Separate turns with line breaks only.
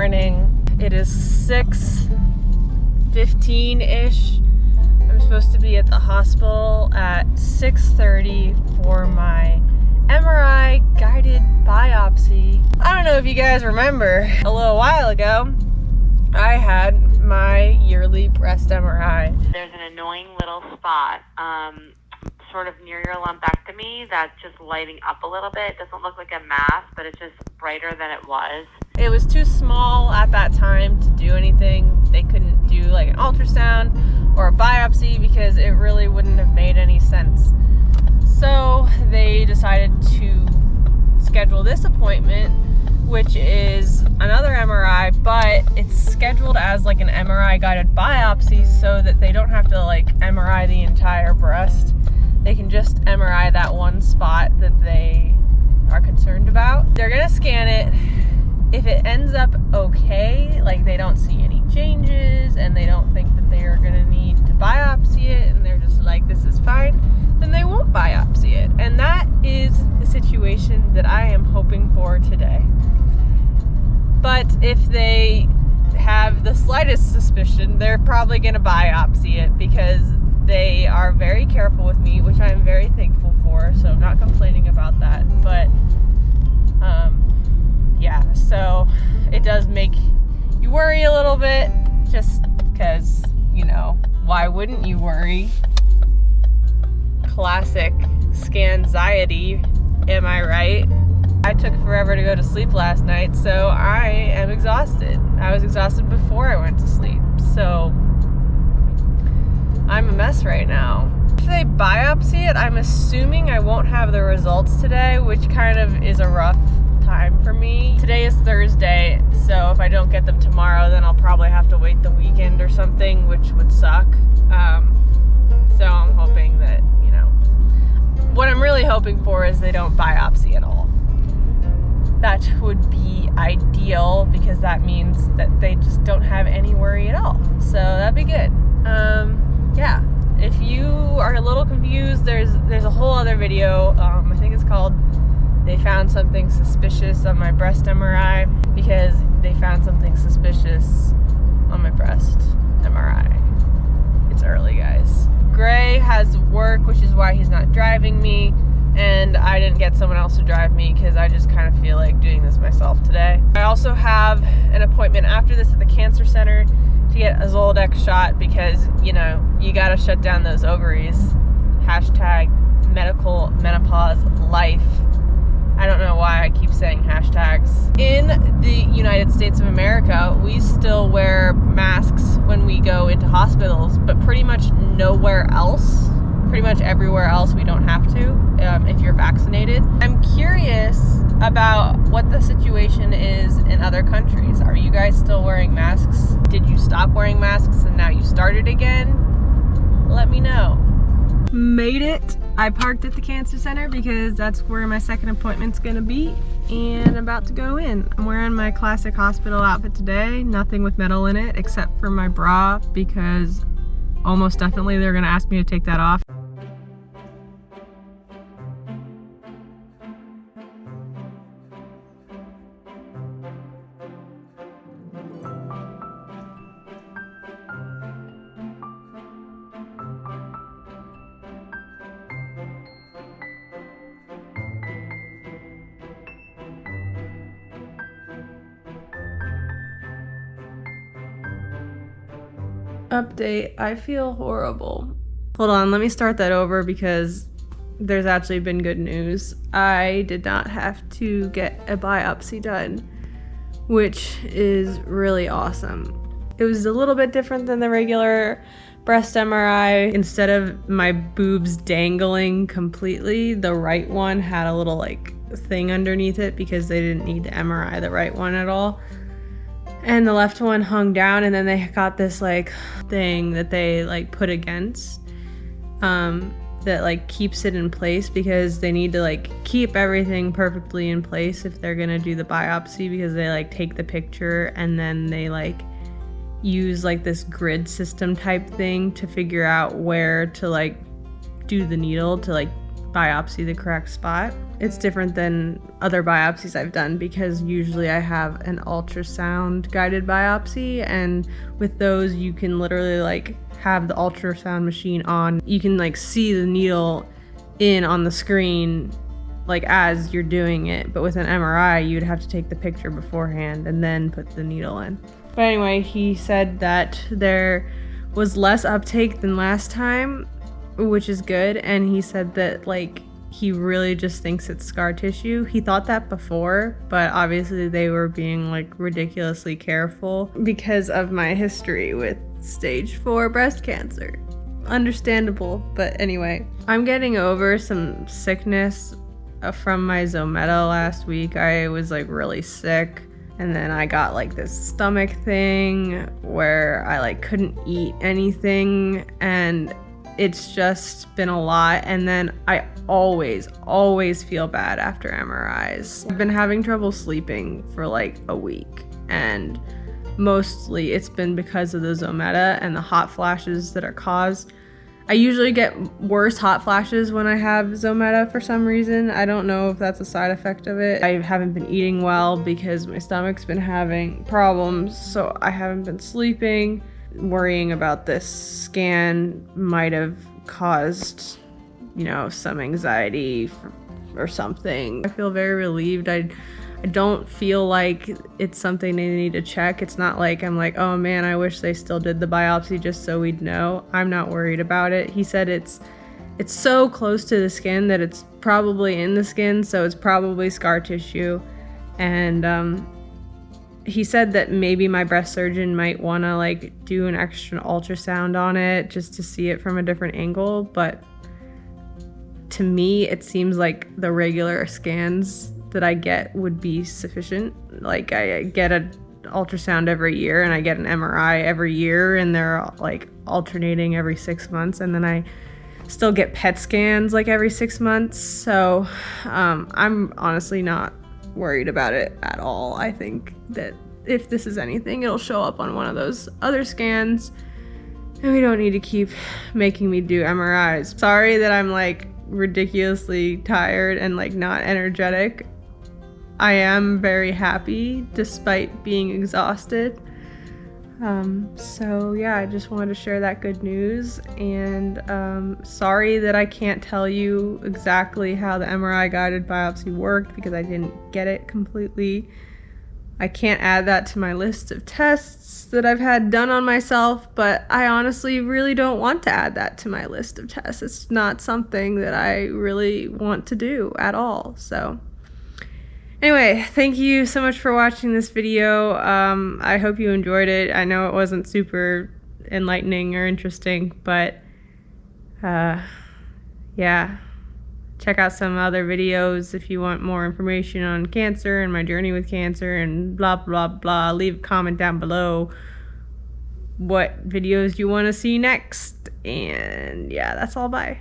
It is 6.15-ish. I'm supposed to be at the hospital at 6.30 for my MRI guided biopsy. I don't know if you guys remember, a little while ago, I had my yearly breast MRI.
There's an annoying little spot um, sort of near your lumpectomy that's just lighting up a little bit. It doesn't look like a mass, but it's just brighter than it was.
It was too small at that time to do anything. They couldn't do like an ultrasound or a biopsy because it really wouldn't have made any sense. So they decided to schedule this appointment, which is another MRI, but it's scheduled as like an MRI guided biopsy so that they don't have to like MRI the entire breast they can just MRI that one spot that they are concerned about. They're gonna scan it. If it ends up okay, like they don't see any changes and they don't think that they are gonna need to biopsy it and they're just like, this is fine, then they won't biopsy it. And that is the situation that I am hoping for today. But if they have the slightest suspicion, they're probably gonna biopsy it because they are very careful with me, which I'm very thankful for. So I'm not complaining about that. But um, yeah, so it does make you worry a little bit just because, you know, why wouldn't you worry? Classic scanxiety, am I right? I took forever to go to sleep last night, so I am exhausted. I was exhausted before I went to sleep, so I'm a mess right now. If they biopsy it, I'm assuming I won't have the results today, which kind of is a rough time for me. Today is Thursday, so if I don't get them tomorrow, then I'll probably have to wait the weekend or something, which would suck. Um, so I'm hoping that, you know, what I'm really hoping for is they don't biopsy at all. That would be ideal because that means that they just don't have any worry at all. So that'd be good. Um, yeah, if you are a little confused, there's there's a whole other video. Um, I think it's called "They Something Suspicious on My Breast MRI" because they found something suspicious on my breast MRI. It's early, guys. Gray has work, which is why he's not driving me, and I didn't get someone else to drive me because I just kind of feel like doing this myself today. I also have an appointment after this at the cancer center to get a Zoladex shot because, you know, you gotta shut down those ovaries. Hashtag medical menopause life. I don't know why I keep saying hashtags. In the United States of America, we still wear masks when we go into hospitals, but pretty much nowhere else pretty much everywhere else we don't have to um, if you're vaccinated. I'm curious about what the situation is in other countries. Are you guys still wearing masks? Did you stop wearing masks and now you started again? Let me know. Made it. I parked at the cancer center because that's where my second appointment's gonna be and I'm about to go in. I'm wearing my classic hospital outfit today, nothing with metal in it except for my bra because almost definitely they're gonna ask me to take that off. Update, I feel horrible. Hold on, let me start that over because there's actually been good news. I did not have to get a biopsy done, which is really awesome. It was a little bit different than the regular breast MRI. Instead of my boobs dangling completely, the right one had a little like thing underneath it because they didn't need to MRI the right one at all and the left one hung down and then they got this like thing that they like put against um that like keeps it in place because they need to like keep everything perfectly in place if they're gonna do the biopsy because they like take the picture and then they like use like this grid system type thing to figure out where to like do the needle to like biopsy the correct spot. It's different than other biopsies I've done because usually I have an ultrasound guided biopsy, and with those, you can literally like have the ultrasound machine on. You can like see the needle in on the screen like as you're doing it, but with an MRI, you'd have to take the picture beforehand and then put the needle in. But anyway, he said that there was less uptake than last time, which is good. And he said that, like, he really just thinks it's scar tissue. He thought that before, but obviously they were being like ridiculously careful because of my history with stage four breast cancer. Understandable, but anyway, I'm getting over some sickness uh, from my Zometa last week. I was like really sick and then I got like this stomach thing where I like couldn't eat anything and it's just been a lot and then I always always feel bad after MRIs. I've been having trouble sleeping for like a week and mostly it's been because of the Zometa and the hot flashes that are caused I usually get worse hot flashes when I have Zometa for some reason. I don't know if that's a side effect of it. I haven't been eating well because my stomach's been having problems, so I haven't been sleeping. Worrying about this scan might have caused, you know, some anxiety or something. I feel very relieved. I I don't feel like it's something they need to check. It's not like I'm like, oh man, I wish they still did the biopsy just so we'd know. I'm not worried about it. He said it's it's so close to the skin that it's probably in the skin, so it's probably scar tissue. And um, he said that maybe my breast surgeon might want to like do an extra ultrasound on it just to see it from a different angle, but to me it seems like the regular scans that I get would be sufficient. Like I get an ultrasound every year and I get an MRI every year and they're like alternating every 6 months and then I still get PET scans like every 6 months. So um, I'm honestly not worried about it at all. I think that if this is anything, it'll show up on one of those other scans. And we don't need to keep making me do MRIs. Sorry that I'm like ridiculously tired and like not energetic. I am very happy despite being exhausted. Um, so yeah, I just wanted to share that good news and um, sorry that I can't tell you exactly how the MRI guided biopsy worked because I didn't get it completely. I can't add that to my list of tests that I've had done on myself, but I honestly really don't want to add that to my list of tests. It's not something that I really want to do at all. So Anyway, thank you so much for watching this video. Um, I hope you enjoyed it. I know it wasn't super enlightening or interesting, but uh, yeah. Check out some other videos if you want more information on cancer and my journey with cancer and blah, blah, blah. Leave a comment down below what videos you want to see next. And yeah, that's all. Bye.